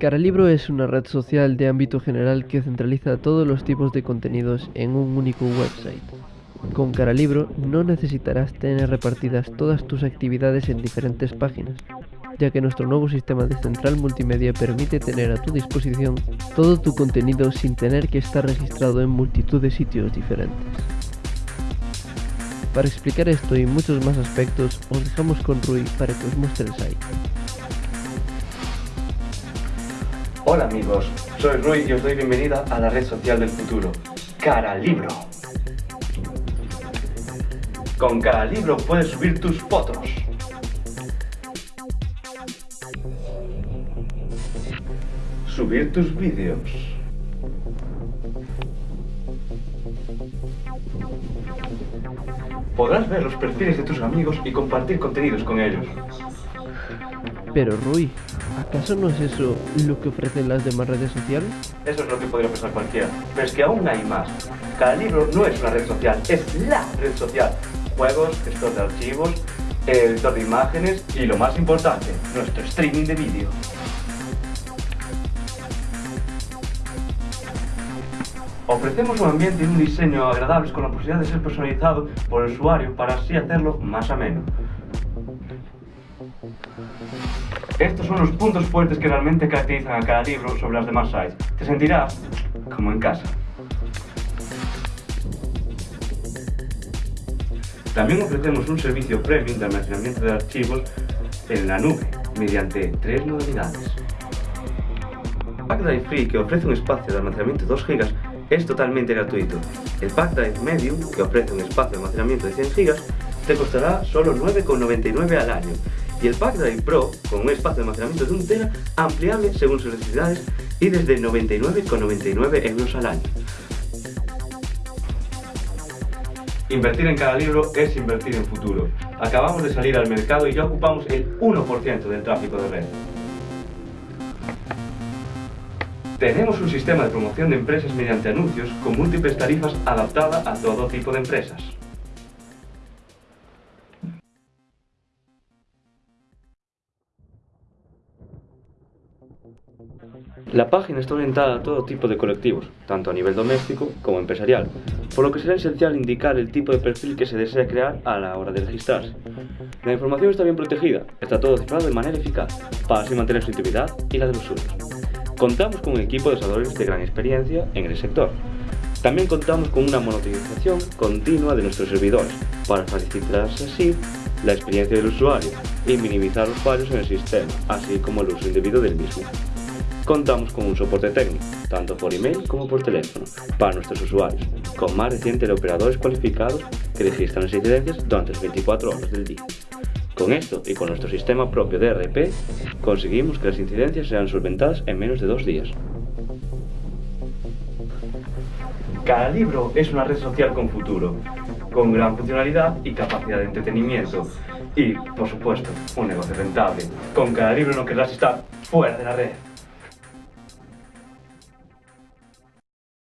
Caralibro es una red social de ámbito general que centraliza todos los tipos de contenidos en un único website. Con Caralibro no necesitarás tener repartidas todas tus actividades en diferentes páginas, ya que nuestro nuevo sistema de central multimedia permite tener a tu disposición todo tu contenido sin tener que estar registrado en multitud de sitios diferentes. Para explicar esto y muchos más aspectos, os dejamos con Rui para que os muestre el site. Hola amigos, soy Rui y os doy bienvenida a la red social del futuro, Caralibro. Con Caralibro puedes subir tus fotos. Subir tus vídeos. Podrás ver los perfiles de tus amigos y compartir contenidos con ellos. Pero Rui, ¿acaso no es eso lo que ofrecen las demás redes sociales? Eso es lo que podría pensar cualquiera. Pero es que aún hay más. Cada libro no es una red social, es la red social. Juegos, gestor de archivos, editor de imágenes y lo más importante, nuestro streaming de vídeo. Ofrecemos un ambiente y un diseño agradables con la posibilidad de ser personalizado por el usuario para así hacerlo más ameno. Estos son los puntos fuertes que realmente caracterizan a cada libro sobre las demás sites. Te sentirás como en casa. También ofrecemos un servicio premium de almacenamiento de archivos en la nube, mediante tres modalidades. PackDrive Free, que ofrece un espacio de almacenamiento de 2 GB, es totalmente gratuito. El PackDrive Medium, que ofrece un espacio de almacenamiento de 100 GB, te costará solo 9,99 al año y el Pack Drive Pro con un espacio de almacenamiento de 1 tera ampliable según sus necesidades y desde 99,99 euros al año. Invertir en cada libro es invertir en futuro. Acabamos de salir al mercado y ya ocupamos el 1% del tráfico de red. Tenemos un sistema de promoción de empresas mediante anuncios con múltiples tarifas adaptada a todo tipo de empresas. La página está orientada a todo tipo de colectivos, tanto a nivel doméstico como empresarial, por lo que será esencial indicar el tipo de perfil que se desea crear a la hora de registrarse. La información está bien protegida, está todo cifrado de manera eficaz, para así mantener su intimidad y la de los suyos. Contamos con un equipo de desarrolladores de gran experiencia en el sector. También contamos con una monetización continua de nuestros servidores, para facilitar así la experiencia del usuario y minimizar los fallos en el sistema, así como el uso indebido del mismo. Contamos con un soporte técnico, tanto por email como por teléfono, para nuestros usuarios, con más de 100 teleoperadores cualificados que registran las incidencias durante las 24 horas del día. Con esto y con nuestro sistema propio de RP, conseguimos que las incidencias sean solventadas en menos de dos días. Cada libro es una red social con futuro, con gran funcionalidad y capacidad de entretenimiento. Y, por supuesto, un negocio rentable. Con cada libro no querrás estar fuera de la red.